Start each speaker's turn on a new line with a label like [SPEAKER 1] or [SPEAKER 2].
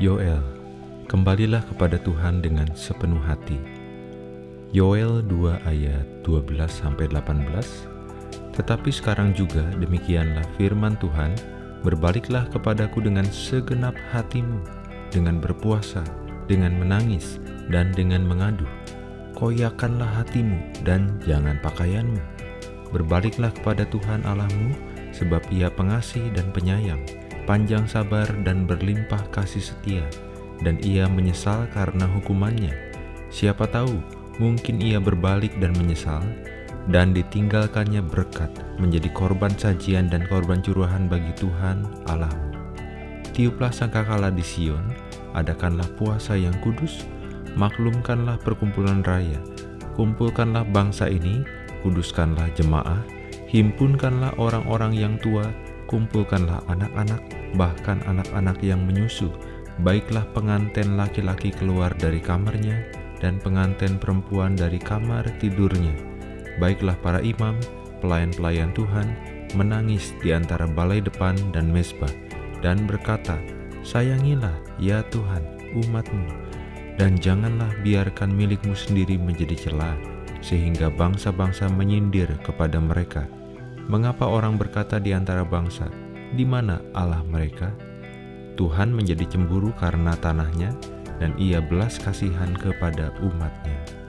[SPEAKER 1] Yoel, kembalilah kepada Tuhan dengan sepenuh hati. Yoel 2 ayat 12-18 Tetapi sekarang juga demikianlah firman Tuhan, berbaliklah kepadaku dengan segenap hatimu, dengan berpuasa, dengan menangis, dan dengan mengadu. Koyakanlah hatimu dan jangan pakaianmu. Berbaliklah kepada Tuhan Allahmu, sebab ia pengasih dan penyayang, panjang sabar dan berlimpah kasih setia, dan ia menyesal karena hukumannya. Siapa tahu, mungkin ia berbalik dan menyesal, dan ditinggalkannya berkat menjadi korban sajian dan korban curahan bagi Tuhan Allahmu. Tiuplah sangkakala di Sion, adakanlah puasa yang kudus, maklumkanlah perkumpulan raya, kumpulkanlah bangsa ini, kuduskanlah jemaah, himpunkanlah orang-orang yang tua, kumpulkanlah anak-anak, bahkan anak-anak yang menyusu, baiklah pengantin laki-laki keluar dari kamarnya, dan pengantin perempuan dari kamar tidurnya. Baiklah para imam, pelayan-pelayan Tuhan, menangis di antara balai depan dan mesbah, dan berkata, Sayangilah, ya Tuhan, umatmu, dan janganlah biarkan milikmu sendiri menjadi celah, sehingga bangsa-bangsa menyindir kepada mereka. Mengapa orang berkata di antara bangsa, di mana Allah mereka? Tuhan menjadi cemburu karena tanahnya, dan ia belas kasihan kepada umatnya.